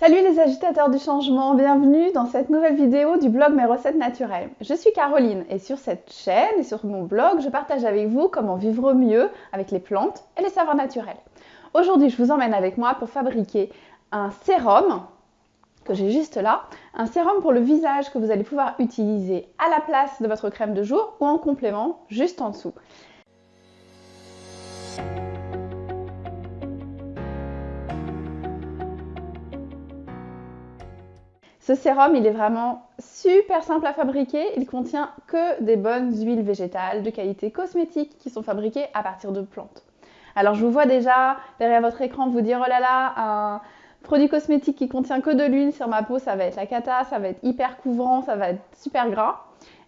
Salut les agitateurs du changement, bienvenue dans cette nouvelle vidéo du blog Mes recettes naturelles. Je suis Caroline et sur cette chaîne et sur mon blog, je partage avec vous comment vivre mieux avec les plantes et les savoirs naturels. Aujourd'hui, je vous emmène avec moi pour fabriquer un sérum que j'ai juste là, un sérum pour le visage que vous allez pouvoir utiliser à la place de votre crème de jour ou en complément juste en dessous. Ce sérum, il est vraiment super simple à fabriquer. Il contient que des bonnes huiles végétales de qualité cosmétique qui sont fabriquées à partir de plantes. Alors je vous vois déjà derrière votre écran vous dire oh là là, un produit cosmétique qui contient que de l'huile sur ma peau, ça va être la cata, ça va être hyper couvrant, ça va être super gras.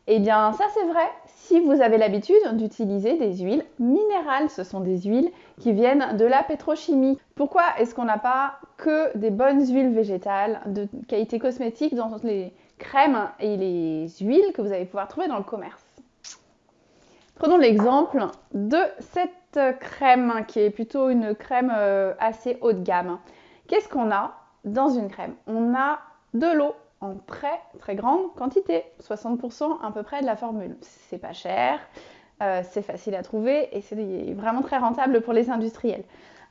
Eh bien, ça c'est vrai si vous avez l'habitude d'utiliser des huiles minérales. Ce sont des huiles qui viennent de la pétrochimie. Pourquoi est-ce qu'on n'a pas que des bonnes huiles végétales de qualité cosmétique dans les crèmes et les huiles que vous allez pouvoir trouver dans le commerce? Prenons l'exemple de cette crème qui est plutôt une crème euh, assez haut de gamme. Qu'est-ce qu'on a dans une crème? On a de l'eau en très très grande quantité, 60% à peu près de la formule. C'est pas cher, euh, c'est facile à trouver et c'est vraiment très rentable pour les industriels.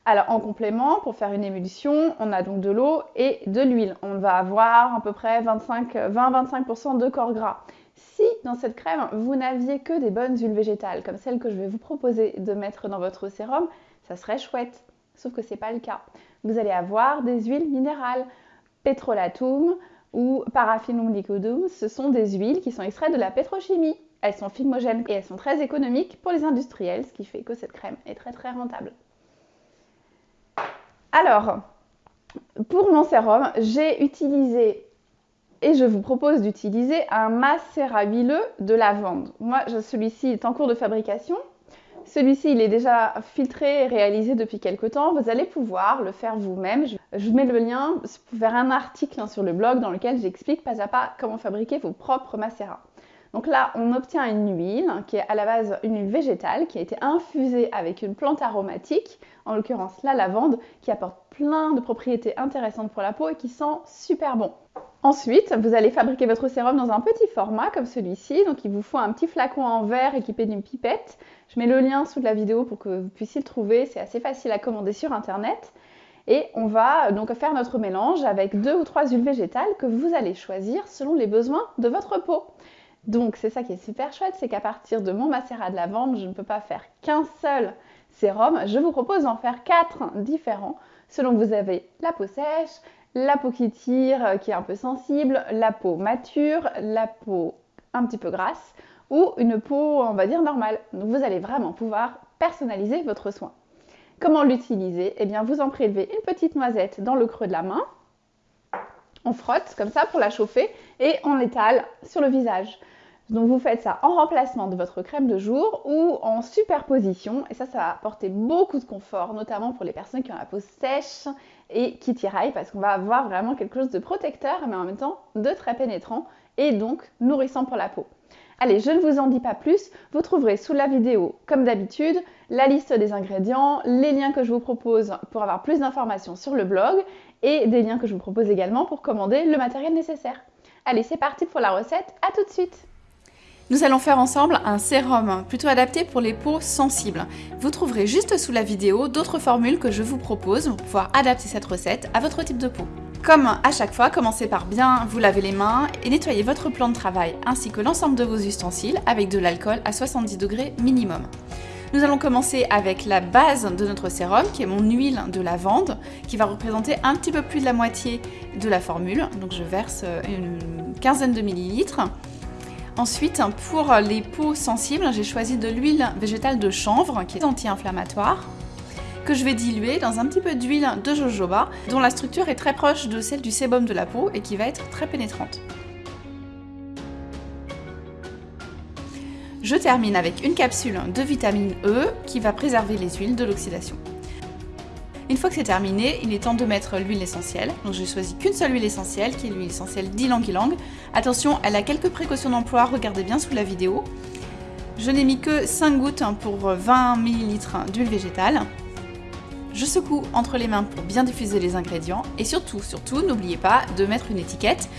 Alors en complément, pour faire une émulsion, on a donc de l'eau et de l'huile. On va avoir à peu près 20-25% de corps gras. Si dans cette crème, vous n'aviez que des bonnes huiles végétales, comme celle que je vais vous proposer de mettre dans votre sérum, ça serait chouette. Sauf que ce n'est pas le cas. Vous allez avoir des huiles minérales, pétrolatum, ou Paraffinum ce sont des huiles qui sont extraites de la pétrochimie. Elles sont fumogènes et elles sont très économiques pour les industriels, ce qui fait que cette crème est très très rentable. Alors, pour mon sérum, j'ai utilisé et je vous propose d'utiliser un macérat huileux de lavande. Moi, celui-ci est en cours de fabrication. Celui-ci, il est déjà filtré et réalisé depuis quelques temps. Vous allez pouvoir le faire vous-même. Je vous mets le lien vers un article hein, sur le blog dans lequel j'explique pas à pas comment fabriquer vos propres macérats. Donc là, on obtient une huile qui est à la base une huile végétale qui a été infusée avec une plante aromatique, en l'occurrence la lavande, qui apporte plein de propriétés intéressantes pour la peau et qui sent super bon. Ensuite, vous allez fabriquer votre sérum dans un petit format comme celui-ci. Donc il vous faut un petit flacon en verre équipé d'une pipette. Je mets le lien sous la vidéo pour que vous puissiez le trouver. C'est assez facile à commander sur internet. Et on va donc faire notre mélange avec deux ou trois huiles végétales que vous allez choisir selon les besoins de votre peau. Donc c'est ça qui est super chouette, c'est qu'à partir de mon macérat de lavande, je ne peux pas faire qu'un seul sérum. Je vous propose d'en faire quatre différents selon que vous avez la peau sèche, la peau qui tire, euh, qui est un peu sensible, la peau mature, la peau un petit peu grasse ou une peau, on va dire, normale. Donc vous allez vraiment pouvoir personnaliser votre soin. Comment l'utiliser? Eh bien, vous en prélevez une petite noisette dans le creux de la main. On frotte comme ça pour la chauffer et on l'étale sur le visage. Donc vous faites ça en remplacement de votre crème de jour ou en superposition et ça, ça va apporter beaucoup de confort, notamment pour les personnes qui ont la peau sèche et qui tiraillent parce qu'on va avoir vraiment quelque chose de protecteur mais en même temps de très pénétrant et donc nourrissant pour la peau. Allez, je ne vous en dis pas plus, vous trouverez sous la vidéo, comme d'habitude, la liste des ingrédients, les liens que je vous propose pour avoir plus d'informations sur le blog et des liens que je vous propose également pour commander le matériel nécessaire. Allez, c'est parti pour la recette, à tout de suite nous allons faire ensemble un sérum plutôt adapté pour les peaux sensibles. Vous trouverez juste sous la vidéo d'autres formules que je vous propose pour pouvoir adapter cette recette à votre type de peau. Comme à chaque fois, commencez par bien vous laver les mains et nettoyer votre plan de travail ainsi que l'ensemble de vos ustensiles avec de l'alcool à 70 degrés minimum. Nous allons commencer avec la base de notre sérum qui est mon huile de lavande qui va représenter un petit peu plus de la moitié de la formule. Donc je verse une quinzaine de millilitres. Ensuite, pour les peaux sensibles, j'ai choisi de l'huile végétale de chanvre qui est anti-inflammatoire que je vais diluer dans un petit peu d'huile de jojoba dont la structure est très proche de celle du sébum de la peau et qui va être très pénétrante. Je termine avec une capsule de vitamine E qui va préserver les huiles de l'oxydation. Une fois que c'est terminé, il est temps de mettre l'huile essentielle. Donc j'ai choisi qu'une seule huile essentielle, qui est l'huile essentielle d'Ylang Ylang. Attention, elle a quelques précautions d'emploi, regardez bien sous la vidéo. Je n'ai mis que 5 gouttes pour 20 ml d'huile végétale. Je secoue entre les mains pour bien diffuser les ingrédients et surtout, surtout, n'oubliez pas de mettre une étiquette,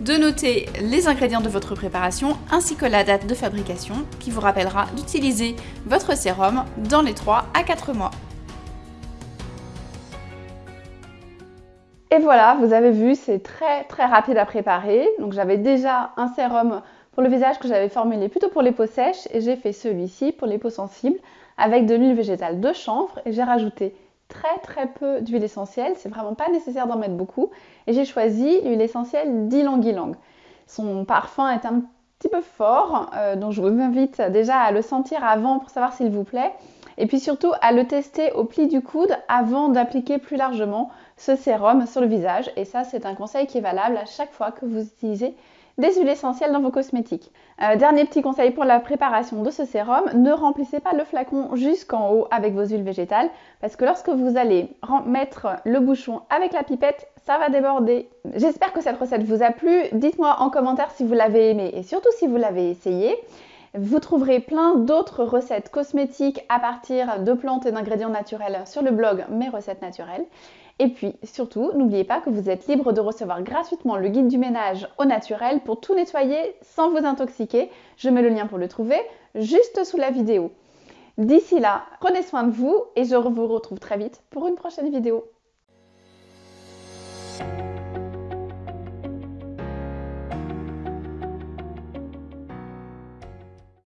de noter les ingrédients de votre préparation ainsi que la date de fabrication qui vous rappellera d'utiliser votre sérum dans les 3 à 4 mois. Et voilà, vous avez vu, c'est très très rapide à préparer. Donc j'avais déjà un sérum pour le visage que j'avais formulé plutôt pour les peaux sèches et j'ai fait celui-ci pour les peaux sensibles avec de l'huile végétale de chanvre et j'ai rajouté très très peu d'huile essentielle, c'est vraiment pas nécessaire d'en mettre beaucoup et j'ai choisi l'huile essentielle d'Ylang Ylang. Son parfum est un petit peu fort, euh, donc je vous invite déjà à le sentir avant pour savoir s'il vous plaît et puis surtout à le tester au pli du coude avant d'appliquer plus largement ce sérum sur le visage. Et ça, c'est un conseil qui est valable à chaque fois que vous utilisez des huiles essentielles dans vos cosmétiques. Euh, dernier petit conseil pour la préparation de ce sérum, ne remplissez pas le flacon jusqu'en haut avec vos huiles végétales parce que lorsque vous allez mettre le bouchon avec la pipette, ça va déborder. J'espère que cette recette vous a plu. Dites-moi en commentaire si vous l'avez aimé et surtout si vous l'avez essayé. Vous trouverez plein d'autres recettes cosmétiques à partir de plantes et d'ingrédients naturels sur le blog Mes recettes naturelles. Et puis surtout, n'oubliez pas que vous êtes libre de recevoir gratuitement le guide du ménage au naturel pour tout nettoyer sans vous intoxiquer. Je mets le lien pour le trouver juste sous la vidéo. D'ici là, prenez soin de vous et je vous retrouve très vite pour une prochaine vidéo.